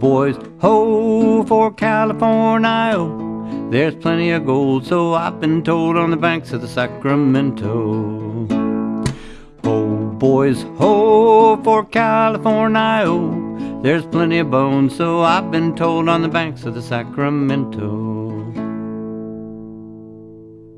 boys, ho for California. There's plenty of gold, so I've been told on the banks of the Sacramento. Ho, boys, ho for California. There's plenty of bones, so I've been told on the banks of the Sacramento.